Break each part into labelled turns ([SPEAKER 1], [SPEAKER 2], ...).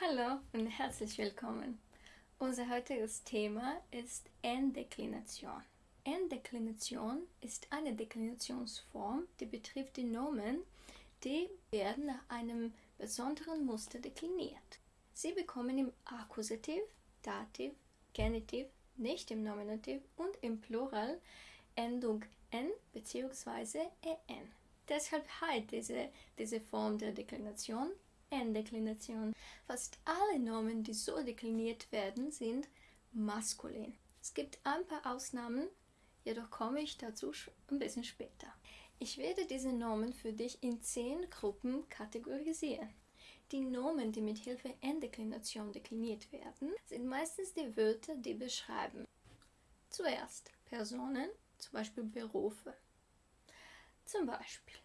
[SPEAKER 1] Hallo und herzlich willkommen. Unser heutiges Thema ist N-Deklination. N-Deklination ist eine Deklinationsform, die betrifft die Nomen, die werden nach einem besonderen Muster dekliniert. Sie bekommen im Akkusativ, Dativ, Genitiv, nicht im Nominativ und im Plural Endung n bzw. en. Deshalb heißt diese, diese Form der Deklination N-Deklination. Fast alle Nomen, die so dekliniert werden, sind maskulin. Es gibt ein paar Ausnahmen, jedoch komme ich dazu ein bisschen später. Ich werde diese Nomen für dich in zehn Gruppen kategorisieren. Die Nomen, die mit Hilfe N-Deklination dekliniert werden, sind meistens die Wörter, die beschreiben. Zuerst Personen, zum Beispiel Berufe. Zum Beispiel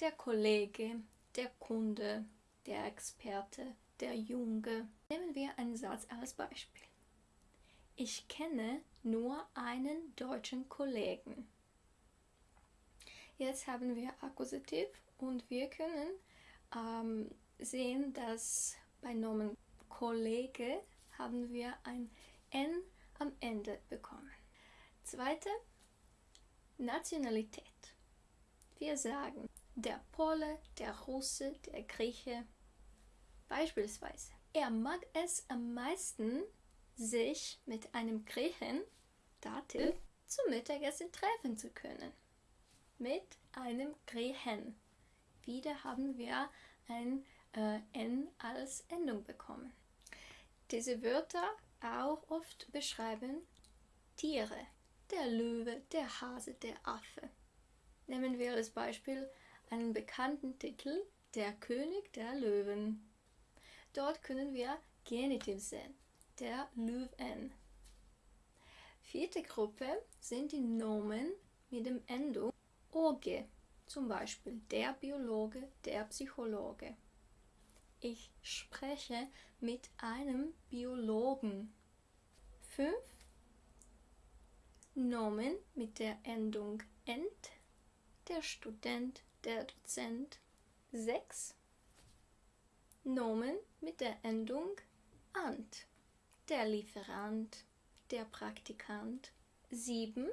[SPEAKER 1] der Kollege, der Kunde, der Experte, der Junge. Nehmen wir einen Satz als Beispiel. Ich kenne nur einen deutschen Kollegen. Jetzt haben wir Akkusativ und wir können ähm, sehen, dass bei Nomen Kollege haben wir ein N am Ende bekommen. Zweite, Nationalität. Wir sagen der Pole, der Russe, der Grieche. Beispielsweise, er mag es am meisten, sich mit einem Griechen, Dativ, zum Mittagessen treffen zu können. Mit einem Griechen. Wieder haben wir ein äh, N als Endung bekommen. Diese Wörter auch oft beschreiben Tiere. Der Löwe, der Hase, der Affe. Nehmen wir als Beispiel einen bekannten Titel Der König der Löwen. Dort können wir Genitiv sehen, der Löwen. Vierte Gruppe sind die Nomen mit dem Endung oge, zum Beispiel der Biologe, der Psychologe. Ich spreche mit einem Biologen. Fünf Nomen mit der Endung ent, der Student, der Dozent. 6. Nomen mit der Endung ant, der Lieferant, der Praktikant. 7.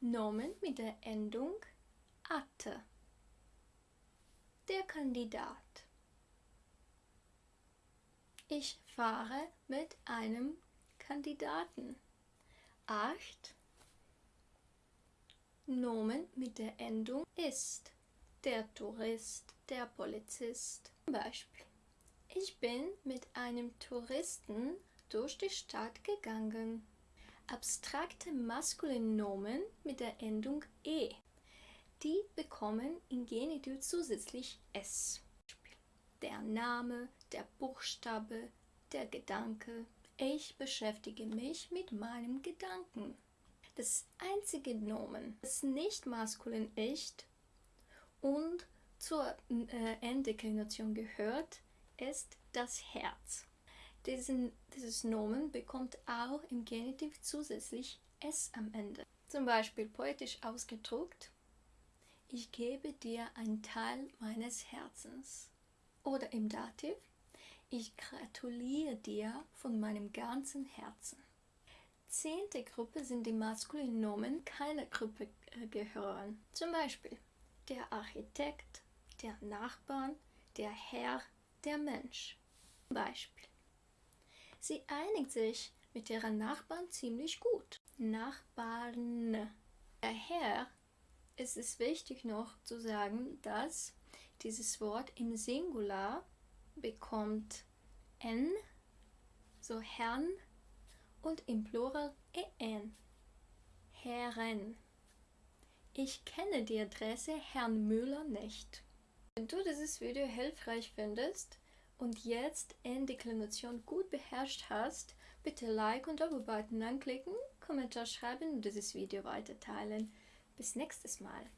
[SPEAKER 1] Nomen mit der Endung atte, der Kandidat. Ich fahre mit einem Kandidaten. 8. Nomen mit der Endung ist der Tourist, der Polizist. Zum Beispiel. Ich bin mit einem Touristen durch die Stadt gegangen. Abstrakte maskuline Nomen mit der Endung e. Die bekommen in Genitiv zusätzlich s. Der Name, der Buchstabe, der Gedanke. Ich beschäftige mich mit meinem Gedanken. Das einzige Nomen, das nicht maskulin ist, und zur äh, Enddeklination gehört, ist das Herz. Diesen, dieses Nomen bekommt auch im Genitiv zusätzlich s am Ende. Zum Beispiel poetisch ausgedruckt, ich gebe dir einen Teil meines Herzens. Oder im Dativ, ich gratuliere dir von meinem ganzen Herzen. Zehnte Gruppe sind die maskulinen Nomen keiner Gruppe äh, gehören. Zum Beispiel der Architekt, der Nachbarn, der Herr, der Mensch. Beispiel. Sie einigt sich mit ihren Nachbarn ziemlich gut. Nachbarn. Daher ist es wichtig noch zu sagen, dass dieses Wort im Singular bekommt n, so Herrn, und im Plural en, Herren. Ich kenne die Adresse Herrn Müller nicht. Wenn du dieses Video hilfreich findest und jetzt N-Deklination gut beherrscht hast, bitte Like und Abo-Button anklicken, Kommentar schreiben und dieses Video weiter teilen. Bis nächstes Mal.